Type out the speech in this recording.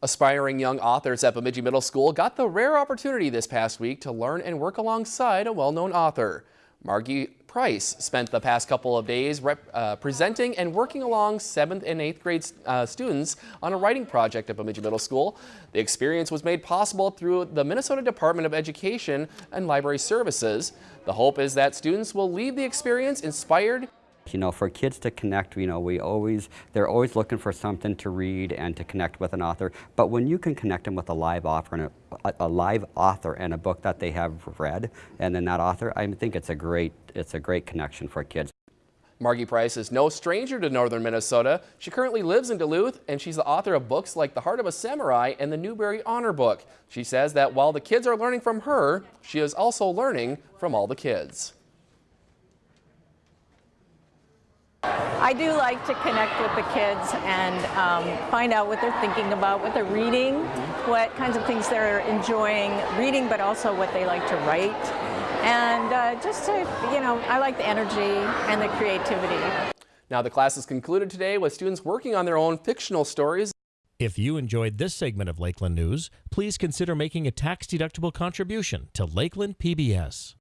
Aspiring young authors at Bemidji Middle School got the rare opportunity this past week to learn and work alongside a well-known author. Margi Preus spent the past couple of days uh, presenting and working along 7th and 8th grade uh, students on a writing project at Bemidji Middle School. The experience was made possible through the Minnesota Department of Education and Library Services. The hope is that students will leave the experience inspired you know, for kids to connect, you know, we always, they're always looking for something to read and to connect with an author. But when you can connect them with a live author and a, a live author and a book that they have read, and then that author, I think it's a great, it's a great connection for kids. Margi Preus is no stranger to northern Minnesota. She currently lives in Duluth, and she's the author of books like The Heart of a Samurai and the Newbery Honor Book. She says that while the kids are learning from her, she is also learning from all the kids. I do like to connect with the kids and um, find out what they're thinking about, what they're reading, what kinds of things they're enjoying reading, but also what they like to write. And uh, just to, you know, I like the energy and the creativity. Now the class is concluded today with students working on their own fictional stories. If you enjoyed this segment of Lakeland News, please consider making a tax-deductible contribution to Lakeland PBS.